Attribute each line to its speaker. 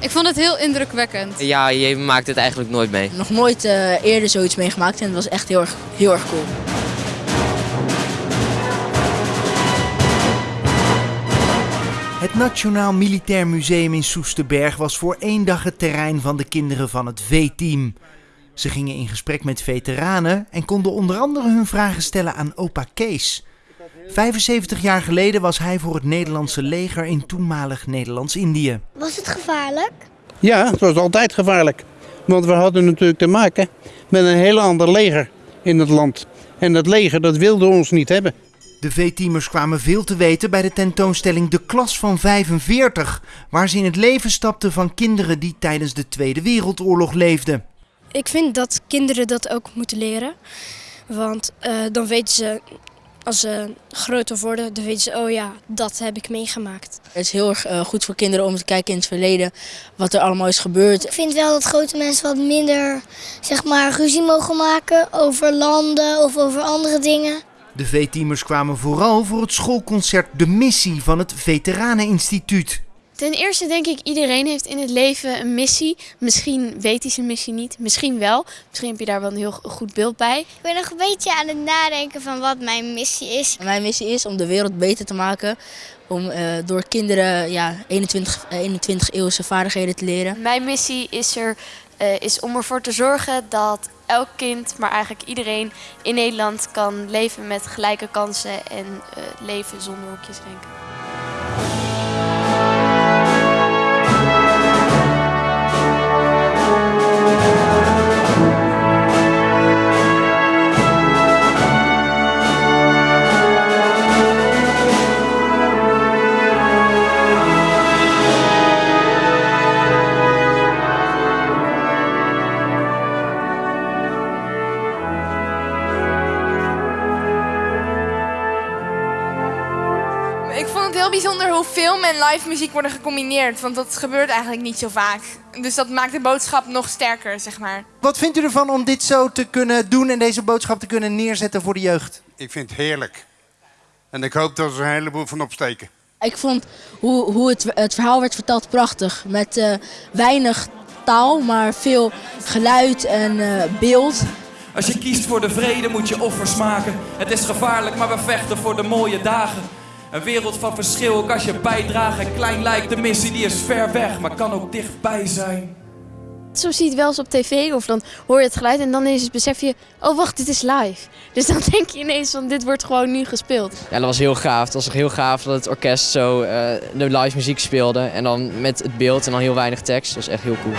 Speaker 1: Ik vond het heel indrukwekkend.
Speaker 2: Ja, je maakt het eigenlijk nooit mee.
Speaker 3: Nog nooit uh, eerder zoiets meegemaakt en het was echt heel erg, heel erg cool.
Speaker 4: Het Nationaal Militair Museum in Soesterberg was voor één dag het terrein van de kinderen van het V-team. Ze gingen in gesprek met veteranen en konden onder andere hun vragen stellen aan opa Kees. 75 jaar geleden was hij voor het Nederlandse leger in toenmalig Nederlands-Indië.
Speaker 5: Was het gevaarlijk?
Speaker 6: Ja, het was altijd gevaarlijk. Want we hadden natuurlijk te maken met een heel ander leger in het land. En dat leger dat wilde ons niet hebben.
Speaker 4: De V-teamers kwamen veel te weten bij de tentoonstelling De Klas van 45, waar ze in het leven stapten van kinderen die tijdens de Tweede Wereldoorlog leefden.
Speaker 7: Ik vind dat kinderen dat ook moeten leren. Want uh, dan weten ze, als ze groter worden, dan weten ze, oh ja, dat heb ik meegemaakt.
Speaker 3: Het is heel erg uh, goed voor kinderen om te kijken in het verleden wat er allemaal is gebeurd.
Speaker 5: Ik vind wel dat grote mensen wat minder zeg maar, ruzie mogen maken over landen of over andere dingen.
Speaker 4: De V-teamers kwamen vooral voor het schoolconcert De Missie van het Veteraneninstituut.
Speaker 8: Ten eerste denk ik, iedereen heeft in het leven een missie. Misschien weet hij zijn missie niet, misschien wel. Misschien heb je daar wel een heel goed beeld bij.
Speaker 5: Ik ben nog een beetje aan het nadenken van wat mijn missie is.
Speaker 3: Mijn missie is om de wereld beter te maken. Om uh, door kinderen ja, 21, 21 eeuwse vaardigheden te leren.
Speaker 8: Mijn missie is, er, uh, is om ervoor te zorgen dat elk kind, maar eigenlijk iedereen in Nederland kan leven met gelijke kansen en uh, leven zonder hokjes
Speaker 9: Ik vond het heel bijzonder hoe film en live muziek worden gecombineerd. Want dat gebeurt eigenlijk niet zo vaak. Dus dat maakt de boodschap nog sterker, zeg maar.
Speaker 4: Wat vindt u ervan om dit zo te kunnen doen en deze boodschap te kunnen neerzetten voor de jeugd?
Speaker 10: Ik vind het heerlijk. En ik hoop dat er een heleboel van opsteken.
Speaker 3: Ik vond hoe, hoe het, het verhaal werd verteld prachtig. Met uh, weinig taal, maar veel geluid en uh, beeld.
Speaker 11: Als je kiest voor de vrede moet je offers maken. Het is gevaarlijk, maar we vechten voor de mooie dagen. Een wereld van verschil, ook als je bijdraagt en klein lijkt. De missie die is ver weg, maar kan ook dichtbij zijn.
Speaker 8: Soms zie je het wel eens op tv of dan hoor je het geluid en dan ineens besef je... oh wacht, dit is live. Dus dan denk je ineens van dit wordt gewoon nu gespeeld.
Speaker 2: Ja, dat was heel gaaf. Het was heel gaaf dat het orkest zo uh, de live muziek speelde. En dan met het beeld en dan heel weinig tekst. Dat was echt heel cool.